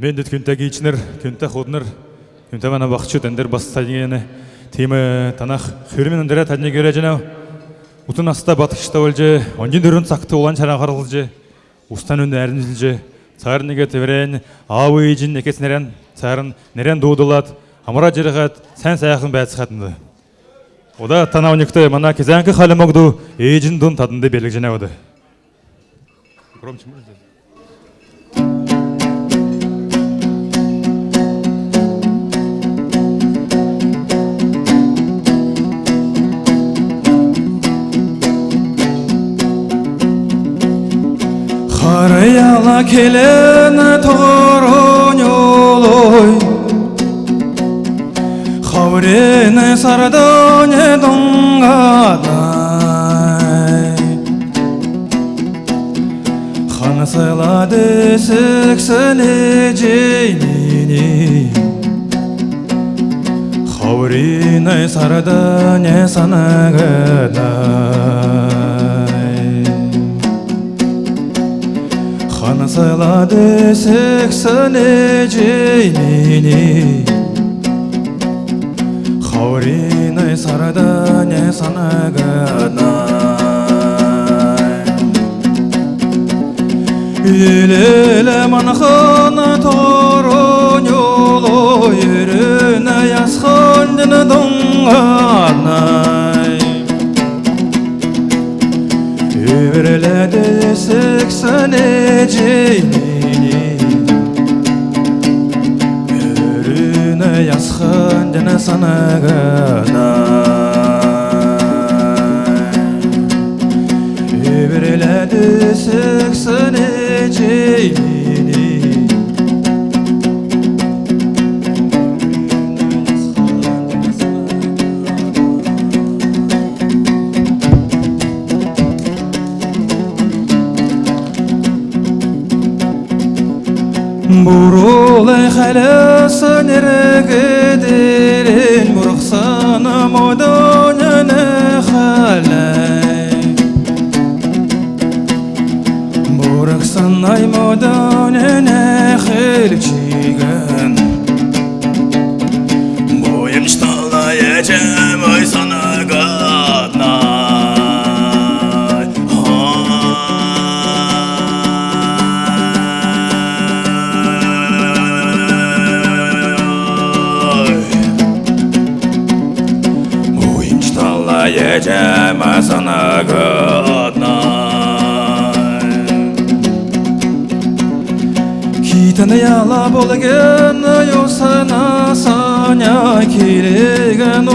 Мен дөт күнтә кичнер, күнтә ходнер, күнтә мана бақчы тендер баста дегені темі танах хүрмен ындыра тәдіне көре жинау. Утын аста батышта өлже, онжин дүрін сақты olan чара қарылжы, устан өнді әрінжілжі, цар неге теврен, ауы ежін некес нерен, царын нерен сән саяқын бәт сықатынды. Ода мана кезәңкі ежін дұн тадынды? Хараяла келен тороньолой Хаврене сардоне донгадай Ханасылады сексіне жеймini Хаврене сардоне санагадай Anasıyla desek saneceğini Havrinay sarada ne sana ganay Ülele manxana toron yolu Yürüne yaskan dini dongan Üvreledi seksen eceğini Ürüne yazgın dene sana gana Üvreledi seksen eceğini Бурулай халясын эрегедерен Бурықсаны модоняны халай Бурықсан ай модоняны хелчиген гаднай Китаны яла болген юсына саня киреген